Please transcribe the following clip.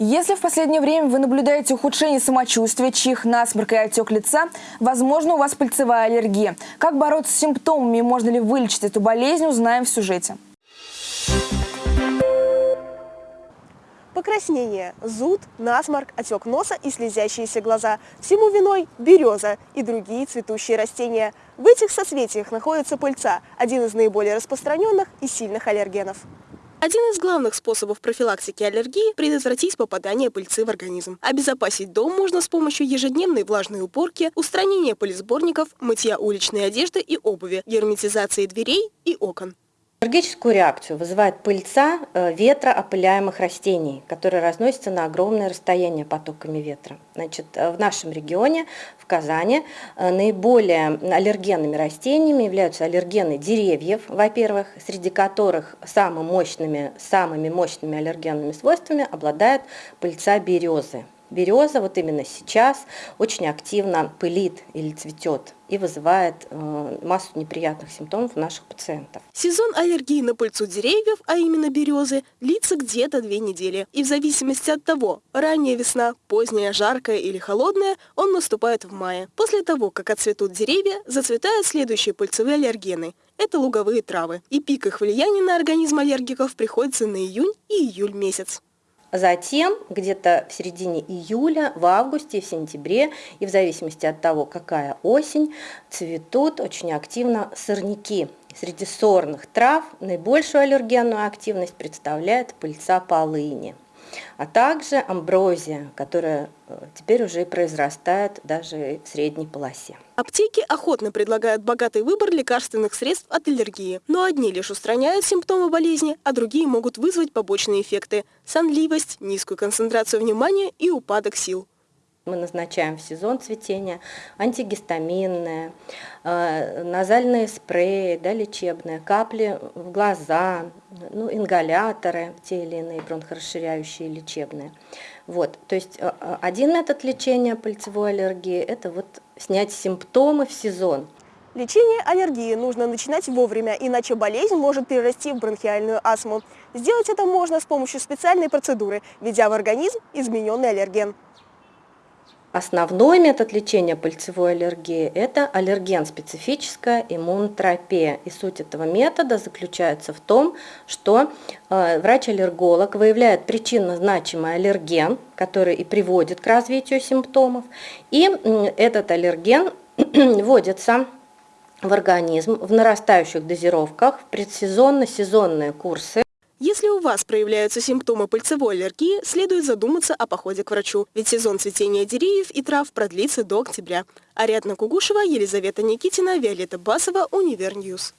Если в последнее время вы наблюдаете ухудшение самочувствия, чих, насморк и отек лица, возможно, у вас пыльцевая аллергия. Как бороться с симптомами и можно ли вылечить эту болезнь, узнаем в сюжете. Покраснение, зуд, насморк, отек носа и слезящиеся глаза. Всему виной береза и другие цветущие растения. В этих соцветиях находится пыльца, один из наиболее распространенных и сильных аллергенов. Один из главных способов профилактики аллергии – предотвратить попадание пыльцы в организм. Обезопасить дом можно с помощью ежедневной влажной уборки, устранения пылесборников, мытья уличной одежды и обуви, герметизации дверей и окон. Аллергическую реакцию вызывает пыльца э, ветра опыляемых растений, которые разносятся на огромное расстояние потоками ветра. Значит, э, в нашем регионе, в Казани, э, наиболее аллергенными растениями являются аллергены деревьев, во-первых, среди которых самыми мощными, самыми мощными аллергенными свойствами обладает пыльца березы. Береза вот именно сейчас очень активно пылит или цветет и вызывает э, массу неприятных симптомов у наших пациентов. Сезон аллергии на пыльцу деревьев, а именно березы, длится где-то две недели. И в зависимости от того, ранняя весна, поздняя, жаркая или холодная, он наступает в мае. После того, как отцветут деревья, зацветают следующие пыльцевые аллергены. Это луговые травы. И пик их влияния на организм аллергиков приходится на июнь и июль месяц. Затем, где-то в середине июля, в августе, в сентябре, и в зависимости от того, какая осень, цветут очень активно сорняки. Среди сорных трав наибольшую аллергенную активность представляет пыльца полыни а также амброзия, которая э, теперь уже произрастает даже в средней полосе. Аптеки охотно предлагают богатый выбор лекарственных средств от аллергии, но одни лишь устраняют симптомы болезни, а другие могут вызвать побочные эффекты – сонливость, низкую концентрацию внимания и упадок сил. Мы назначаем в сезон цветения антигистаминные, э, назальные спреи, да, лечебные, капли в глаза, ну, ингаляторы, те или иные бронхорасширяющие лечебные. Вот, то есть э, э, один метод лечения пыльцевой аллергии – это вот снять симптомы в сезон. Лечение аллергии нужно начинать вовремя, иначе болезнь может перерасти в бронхиальную астму. Сделать это можно с помощью специальной процедуры, введя в организм измененный аллерген. Основной метод лечения пыльцевой аллергии – это аллерген-специфическая иммунотерапия. И суть этого метода заключается в том, что э, врач-аллерголог выявляет причинно значимый аллерген, который и приводит к развитию симптомов, и этот аллерген вводится в организм в нарастающих дозировках в предсезонно-сезонные курсы. Если у вас проявляются симптомы пыльцевой аллергии, следует задуматься о походе к врачу, ведь сезон цветения деревьев и трав продлится до октября. Ариадна Кугушева, Елизавета Никитина, Виолетта Басова, Универ News.